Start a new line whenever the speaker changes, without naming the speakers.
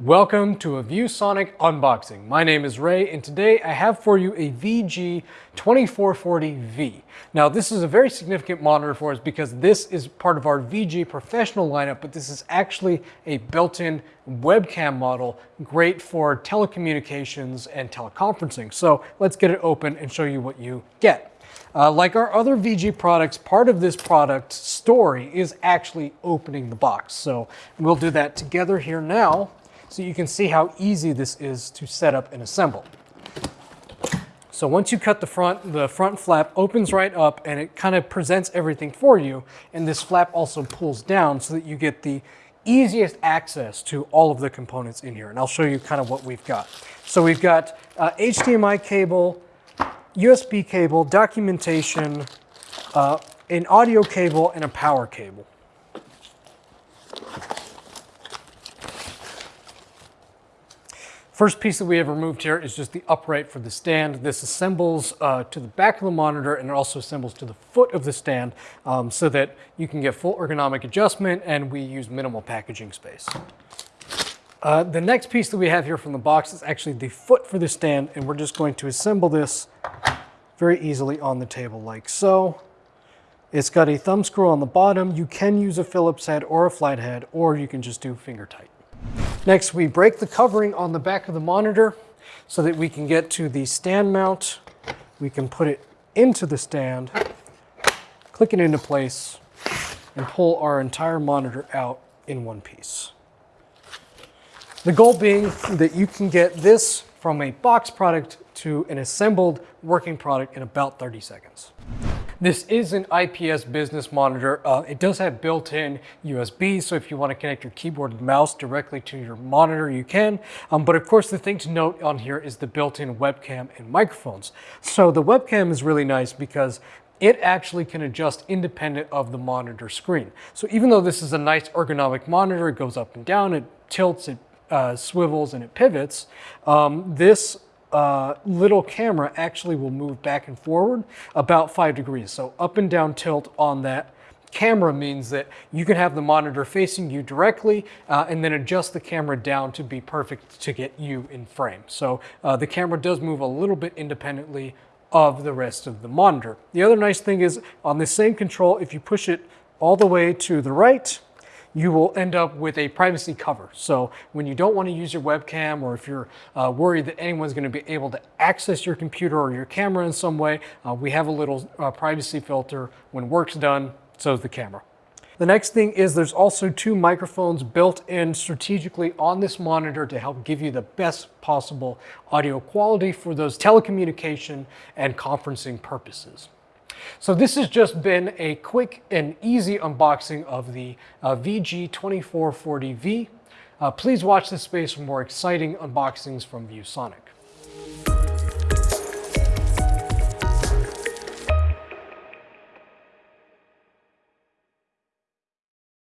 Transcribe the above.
Welcome to a ViewSonic unboxing. My name is Ray and today I have for you a VG2440V. Now this is a very significant monitor for us because this is part of our VG professional lineup, but this is actually a built-in webcam model, great for telecommunications and teleconferencing. So let's get it open and show you what you get. Uh, like our other VG products, part of this product story is actually opening the box. So we'll do that together here now so you can see how easy this is to set up and assemble. So once you cut the front, the front flap opens right up and it kind of presents everything for you. And this flap also pulls down so that you get the easiest access to all of the components in here. And I'll show you kind of what we've got. So we've got uh, HDMI cable, USB cable, documentation, uh, an audio cable, and a power cable. First piece that we have removed here is just the upright for the stand. This assembles uh, to the back of the monitor and it also assembles to the foot of the stand um, so that you can get full ergonomic adjustment and we use minimal packaging space. Uh, the next piece that we have here from the box is actually the foot for the stand and we're just going to assemble this very easily on the table like so. It's got a thumb screw on the bottom. You can use a Phillips head or a flat head or you can just do finger tight. Next, we break the covering on the back of the monitor so that we can get to the stand mount. We can put it into the stand, click it into place, and pull our entire monitor out in one piece. The goal being that you can get this from a box product to an assembled working product in about 30 seconds. This is an IPS business monitor. Uh, it does have built-in USB, so if you want to connect your keyboard and mouse directly to your monitor, you can. Um, but of course, the thing to note on here is the built-in webcam and microphones. So the webcam is really nice because it actually can adjust independent of the monitor screen. So even though this is a nice ergonomic monitor, it goes up and down, it tilts, it uh, swivels, and it pivots, um, this uh, little camera actually will move back and forward about five degrees. So up and down tilt on that camera means that you can have the monitor facing you directly uh, and then adjust the camera down to be perfect to get you in frame. So uh, the camera does move a little bit independently of the rest of the monitor. The other nice thing is on the same control, if you push it all the way to the right, you will end up with a privacy cover. So when you don't want to use your webcam or if you're uh, worried that anyone's going to be able to access your computer or your camera in some way, uh, we have a little uh, privacy filter. When work's done, so is the camera. The next thing is there's also two microphones built in strategically on this monitor to help give you the best possible audio quality for those telecommunication and conferencing purposes. So this has just been a quick and easy unboxing of the uh, VG2440V. Uh, please watch this space for more exciting unboxings from ViewSonic.